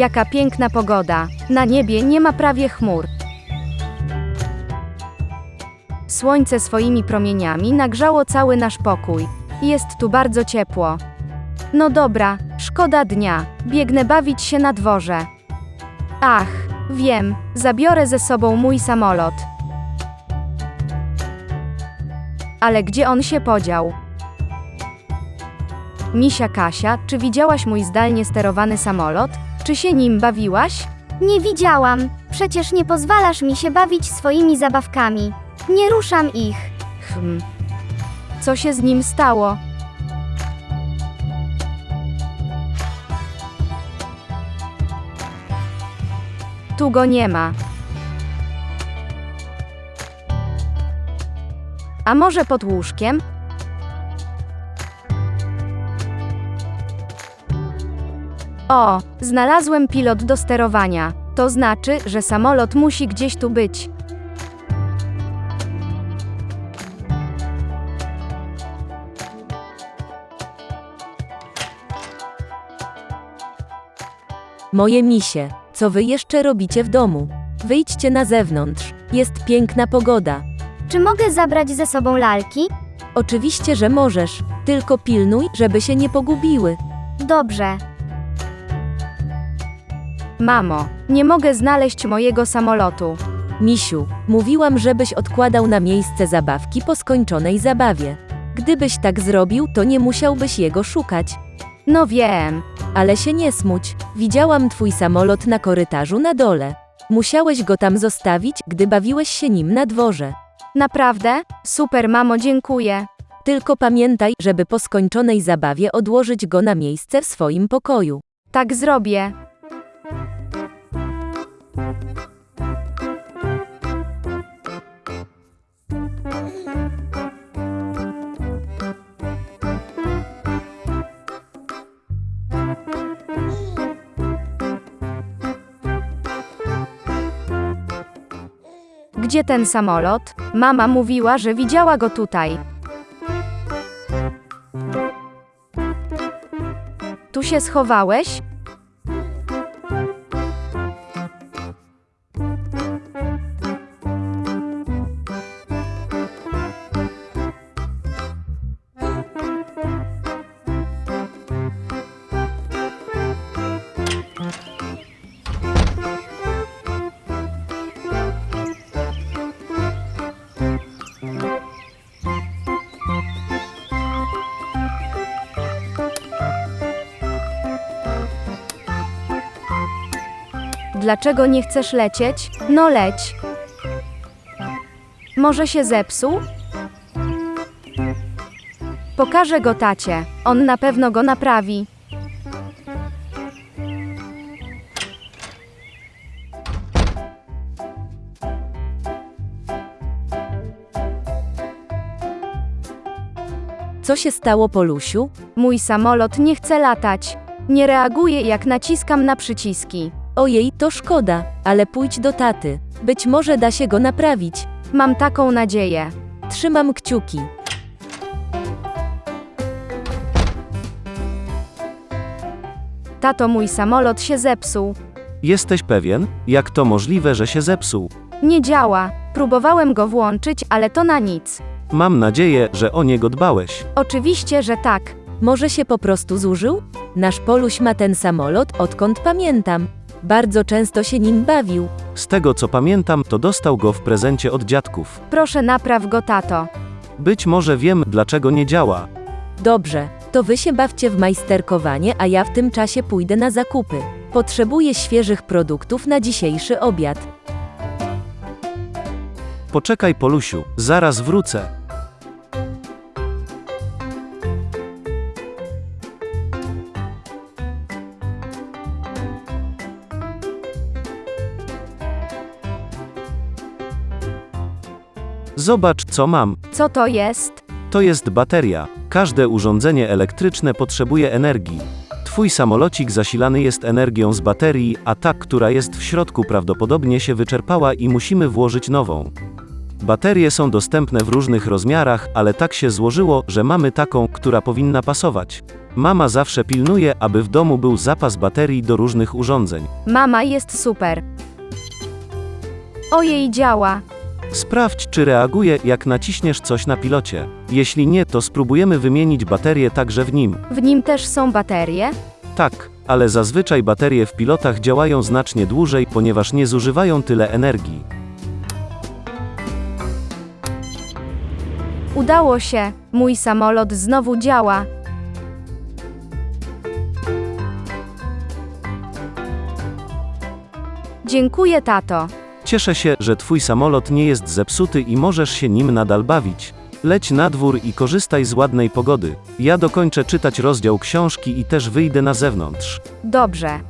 Jaka piękna pogoda. Na niebie nie ma prawie chmur. Słońce swoimi promieniami nagrzało cały nasz pokój. Jest tu bardzo ciepło. No dobra, szkoda dnia. Biegnę bawić się na dworze. Ach, wiem, zabiorę ze sobą mój samolot. Ale gdzie on się podział? Misia Kasia, czy widziałaś mój zdalnie sterowany samolot? Czy się nim bawiłaś? Nie widziałam. Przecież nie pozwalasz mi się bawić swoimi zabawkami. Nie ruszam ich. Hmm. Co się z nim stało? Tu go nie ma. A może pod łóżkiem? O, znalazłem pilot do sterowania. To znaczy, że samolot musi gdzieś tu być. Moje misie, co wy jeszcze robicie w domu? Wyjdźcie na zewnątrz. Jest piękna pogoda. Czy mogę zabrać ze sobą lalki? Oczywiście, że możesz, tylko pilnuj, żeby się nie pogubiły. Dobrze. Mamo, nie mogę znaleźć mojego samolotu. Misiu, mówiłam, żebyś odkładał na miejsce zabawki po skończonej zabawie. Gdybyś tak zrobił, to nie musiałbyś jego szukać. No wiem. Ale się nie smuć, widziałam twój samolot na korytarzu na dole. Musiałeś go tam zostawić, gdy bawiłeś się nim na dworze. Naprawdę? Super, mamo, dziękuję. Tylko pamiętaj, żeby po skończonej zabawie odłożyć go na miejsce w swoim pokoju. Tak zrobię. Gdzie ten samolot? Mama mówiła, że widziała go tutaj. Tu się schowałeś? Dlaczego nie chcesz lecieć? No leć. Może się zepsuł? Pokażę go tacie. On na pewno go naprawi. Co się stało, Polusiu? Mój samolot nie chce latać. Nie reaguje jak naciskam na przyciski. Ojej, to szkoda, ale pójdź do taty. Być może da się go naprawić. Mam taką nadzieję. Trzymam kciuki. Tato, mój samolot się zepsuł. Jesteś pewien, jak to możliwe, że się zepsuł? Nie działa. Próbowałem go włączyć, ale to na nic. Mam nadzieję, że o niego dbałeś. Oczywiście, że tak. Może się po prostu zużył? Nasz Poluś ma ten samolot, odkąd pamiętam. Bardzo często się nim bawił. Z tego co pamiętam, to dostał go w prezencie od dziadków. Proszę napraw go, tato. Być może wiem, dlaczego nie działa. Dobrze, to wy się bawcie w majsterkowanie, a ja w tym czasie pójdę na zakupy. Potrzebuję świeżych produktów na dzisiejszy obiad. Poczekaj, Polusiu, zaraz wrócę. Zobacz, co mam. Co to jest? To jest bateria. Każde urządzenie elektryczne potrzebuje energii. Twój samolocik zasilany jest energią z baterii, a ta, która jest w środku prawdopodobnie się wyczerpała i musimy włożyć nową. Baterie są dostępne w różnych rozmiarach, ale tak się złożyło, że mamy taką, która powinna pasować. Mama zawsze pilnuje, aby w domu był zapas baterii do różnych urządzeń. Mama jest super. Ojej, działa. Sprawdź, czy reaguje, jak naciśniesz coś na pilocie. Jeśli nie, to spróbujemy wymienić baterię także w nim. W nim też są baterie? Tak, ale zazwyczaj baterie w pilotach działają znacznie dłużej, ponieważ nie zużywają tyle energii. Udało się. Mój samolot znowu działa. Dziękuję, tato. Cieszę się, że twój samolot nie jest zepsuty i możesz się nim nadal bawić. Leć na dwór i korzystaj z ładnej pogody. Ja dokończę czytać rozdział książki i też wyjdę na zewnątrz. Dobrze.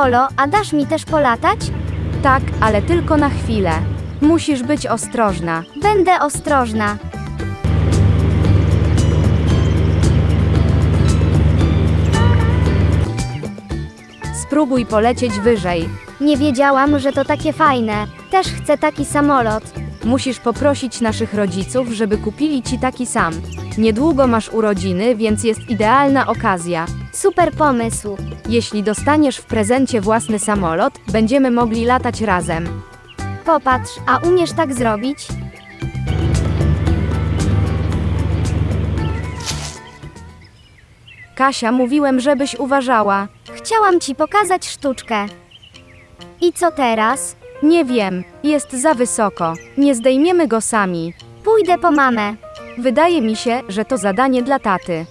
Polo, a dasz mi też polatać? Tak, ale tylko na chwilę. Musisz być ostrożna. Będę ostrożna. Spróbuj polecieć wyżej. Nie wiedziałam, że to takie fajne. Też chcę taki samolot. Musisz poprosić naszych rodziców, żeby kupili ci taki sam. Niedługo masz urodziny, więc jest idealna okazja. Super pomysł. Jeśli dostaniesz w prezencie własny samolot, będziemy mogli latać razem. Popatrz, a umiesz tak zrobić? Kasia, mówiłem, żebyś uważała. Chciałam ci pokazać sztuczkę. I co teraz? Nie wiem, jest za wysoko. Nie zdejmiemy go sami. Pójdę po mamę. Wydaje mi się, że to zadanie dla taty.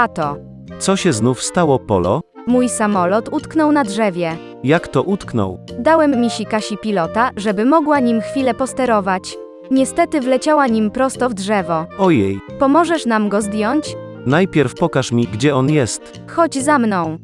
Tato, Co się znów stało, Polo? mój samolot utknął na drzewie. Jak to utknął? Dałem misi Kasi pilota, żeby mogła nim chwilę posterować. Niestety wleciała nim prosto w drzewo. Ojej, Pomożesz nam go zdjąć? najpierw pokaż mi, gdzie on jest. Chodź za mną.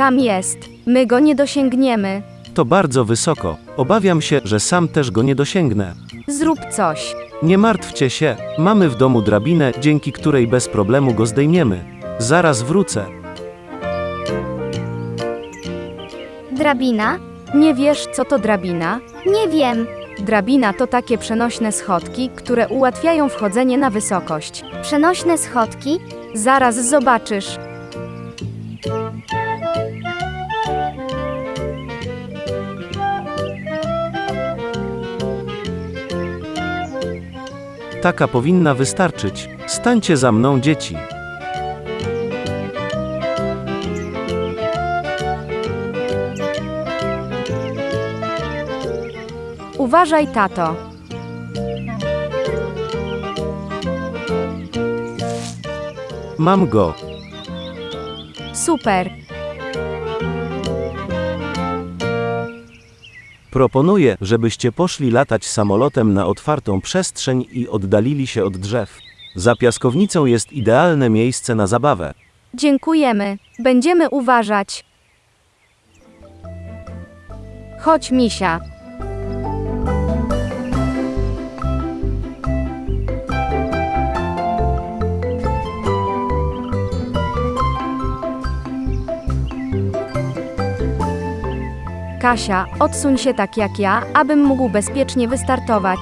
Tam jest. My go nie dosięgniemy. To bardzo wysoko. Obawiam się, że sam też go nie dosięgnę. Zrób coś. Nie martwcie się, mamy w domu drabinę, dzięki której bez problemu go zdejmiemy. Zaraz wrócę. Drabina? Nie wiesz, co to drabina? Nie wiem. Drabina to takie przenośne schodki, które ułatwiają wchodzenie na wysokość. Przenośne schodki? Zaraz zobaczysz. Taka powinna wystarczyć. Stańcie za mną, dzieci. Uważaj, tato. Mam go. Super. Proponuję, żebyście poszli latać samolotem na otwartą przestrzeń i oddalili się od drzew. Za piaskownicą jest idealne miejsce na zabawę. Dziękujemy. Będziemy uważać. Chodź, misia. Kasia, odsuń się tak jak ja, abym mógł bezpiecznie wystartować.